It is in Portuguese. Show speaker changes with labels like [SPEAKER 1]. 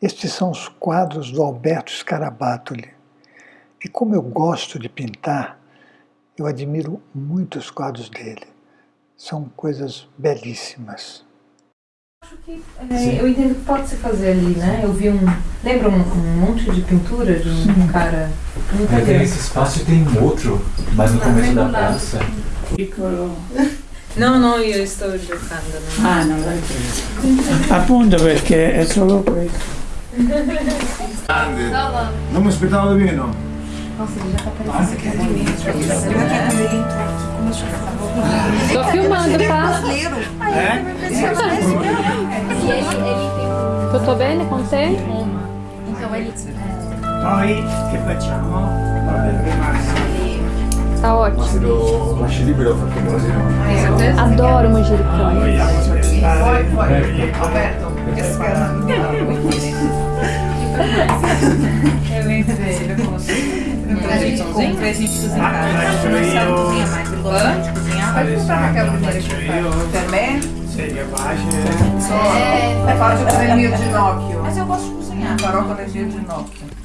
[SPEAKER 1] Estes são os quadros do Alberto Scarabattoli. E como eu gosto de pintar, eu admiro muito os quadros dele. São coisas belíssimas.
[SPEAKER 2] Acho que, é, eu entendo que pode se fazer ali, né? Eu vi um. Lembra um, um monte de pintura de um Sim. cara.
[SPEAKER 3] Mas tem esse espaço e tem um outro, mas no começo da praça.
[SPEAKER 2] No, no, io sto giocando.
[SPEAKER 4] No. Ah, non l'hai preso. Appunto perché è solo questo.
[SPEAKER 5] Grande. Non mi aspettavo di meno.
[SPEAKER 2] Nossa, ele já tá parecendo que é de mim. Tô filmando, tá?
[SPEAKER 5] É?
[SPEAKER 2] Tutto bene con te?
[SPEAKER 4] Então ele... Poi che facciamo?
[SPEAKER 2] Tá ótimo.
[SPEAKER 3] No?
[SPEAKER 2] Adoro manjericão.
[SPEAKER 5] Poi, poi, aperto.
[SPEAKER 2] Eu lembro dele, eu consigo. A gente cozinha em casa. Não sabe cozinhar mais, gosta de cozinhar.
[SPEAKER 4] Vai comprar Raquel primeiro.
[SPEAKER 5] Per
[SPEAKER 4] Seria baixa.
[SPEAKER 5] Só, faccio con il mio ginocchio.
[SPEAKER 4] Mas eu gosto de cozinhar.
[SPEAKER 5] Con il mio ginocchio.